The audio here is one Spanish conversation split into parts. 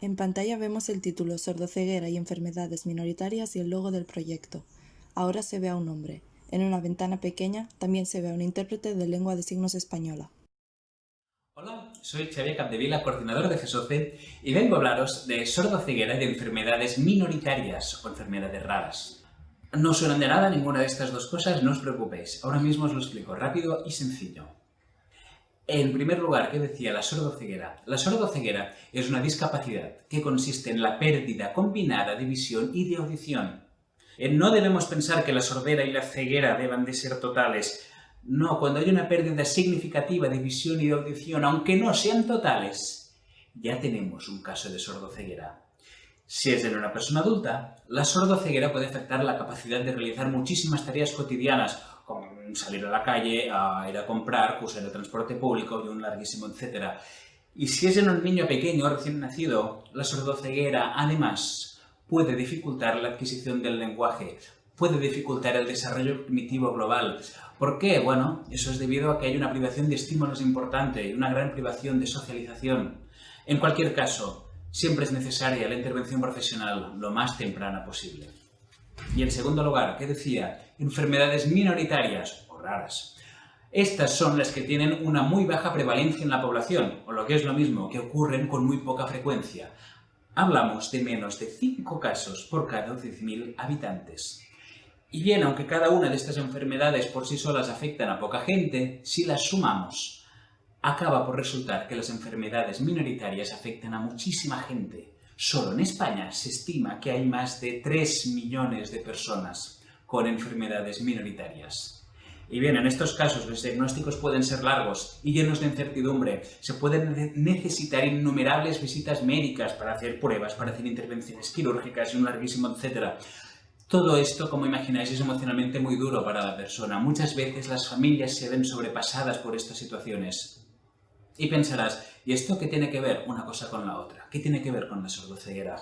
En pantalla vemos el título Sordoceguera y enfermedades minoritarias y el logo del proyecto. Ahora se ve a un hombre. En una ventana pequeña también se ve a un intérprete de lengua de signos española. Hola, soy Xavier Capdevila, coordinador de GESOCE, y vengo a hablaros de sordoceguera y de enfermedades minoritarias o enfermedades raras. No suenan de nada ninguna de estas dos cosas, no os preocupéis. Ahora mismo os lo explico rápido y sencillo. En primer lugar, ¿qué decía la sordoceguera? La sordoceguera es una discapacidad que consiste en la pérdida combinada de visión y de audición. Eh, no debemos pensar que la sordera y la ceguera deban de ser totales. No, cuando hay una pérdida significativa de visión y de audición, aunque no sean totales, ya tenemos un caso de sordoceguera. Si es en una persona adulta, la sordoceguera puede afectar la capacidad de realizar muchísimas tareas cotidianas, salir a la calle, a ir a comprar, usar el transporte público y un larguísimo etcétera. Y si es en un niño pequeño recién nacido, la sordoceguera, además, puede dificultar la adquisición del lenguaje, puede dificultar el desarrollo cognitivo global. ¿Por qué? Bueno, eso es debido a que hay una privación de estímulos importante y una gran privación de socialización. En cualquier caso, siempre es necesaria la intervención profesional lo más temprana posible. Y en segundo lugar, ¿qué decía? Enfermedades minoritarias o raras. Estas son las que tienen una muy baja prevalencia en la población, o lo que es lo mismo, que ocurren con muy poca frecuencia. Hablamos de menos de 5 casos por cada 10.000 habitantes. Y bien, aunque cada una de estas enfermedades por sí solas afectan a poca gente, si las sumamos, acaba por resultar que las enfermedades minoritarias afectan a muchísima gente. Solo en España se estima que hay más de 3 millones de personas con enfermedades minoritarias. Y bien, en estos casos los diagnósticos pueden ser largos y llenos de incertidumbre. Se pueden necesitar innumerables visitas médicas para hacer pruebas, para hacer intervenciones quirúrgicas y un larguísimo etcétera. Todo esto, como imagináis, es emocionalmente muy duro para la persona. Muchas veces las familias se ven sobrepasadas por estas situaciones. Y pensarás, ¿y esto qué tiene que ver una cosa con la otra? ¿Qué tiene que ver con la sordoceguera?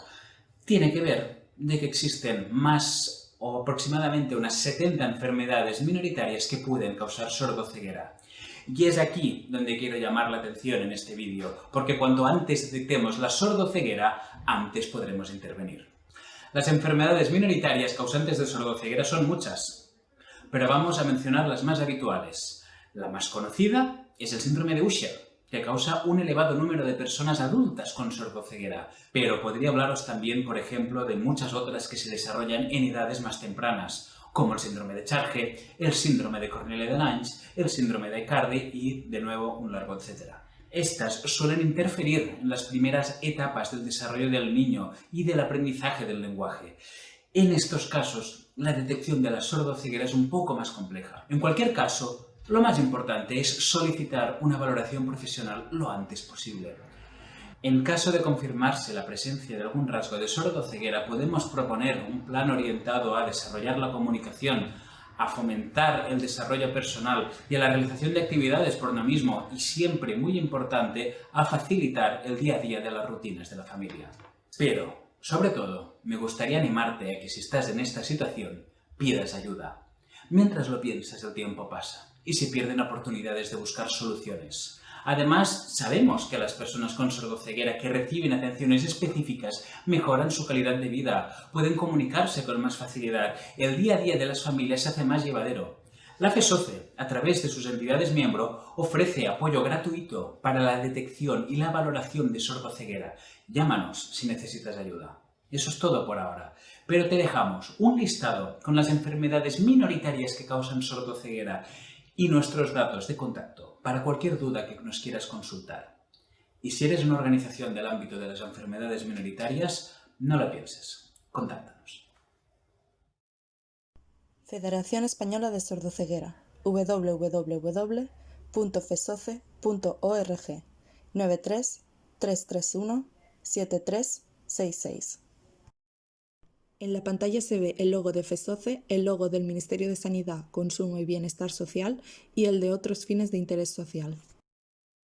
Tiene que ver de que existen más o aproximadamente unas 70 enfermedades minoritarias que pueden causar sordoceguera. Y es aquí donde quiero llamar la atención en este vídeo, porque cuanto antes detectemos la sordoceguera, antes podremos intervenir. Las enfermedades minoritarias causantes de sordoceguera son muchas, pero vamos a mencionar las más habituales. La más conocida es el síndrome de Usher, que causa un elevado número de personas adultas con sordoceguera, pero podría hablaros también, por ejemplo, de muchas otras que se desarrollan en edades más tempranas, como el síndrome de Charge, el síndrome de Cornelia de Lange, el síndrome de Cardi y, de nuevo, un largo etcétera. Estas suelen interferir en las primeras etapas del desarrollo del niño y del aprendizaje del lenguaje. En estos casos, la detección de la sordoceguera es un poco más compleja. En cualquier caso, lo más importante es solicitar una valoración profesional lo antes posible. En caso de confirmarse la presencia de algún rasgo de sordoceguera, podemos proponer un plan orientado a desarrollar la comunicación, a fomentar el desarrollo personal y a la realización de actividades por uno mismo y siempre, muy importante, a facilitar el día a día de las rutinas de la familia. Pero, sobre todo, me gustaría animarte a que si estás en esta situación, pidas ayuda. Mientras lo piensas, el tiempo pasa y se pierden oportunidades de buscar soluciones. Además, sabemos que las personas con sordoceguera que reciben atenciones específicas mejoran su calidad de vida, pueden comunicarse con más facilidad, el día a día de las familias se hace más llevadero. La FESOCE, a través de sus entidades miembro, ofrece apoyo gratuito para la detección y la valoración de sordoceguera. Llámanos si necesitas ayuda. Eso es todo por ahora. Pero te dejamos un listado con las enfermedades minoritarias que causan sordoceguera y nuestros datos de contacto para cualquier duda que nos quieras consultar. Y si eres una organización del ámbito de las enfermedades minoritarias, no lo pienses, contáctanos. Federación Española de Sordoceguera www.fesoce.org 93 331 7366 en la pantalla se ve el logo de FESOCE, el logo del Ministerio de Sanidad, Consumo y Bienestar Social y el de otros fines de interés social.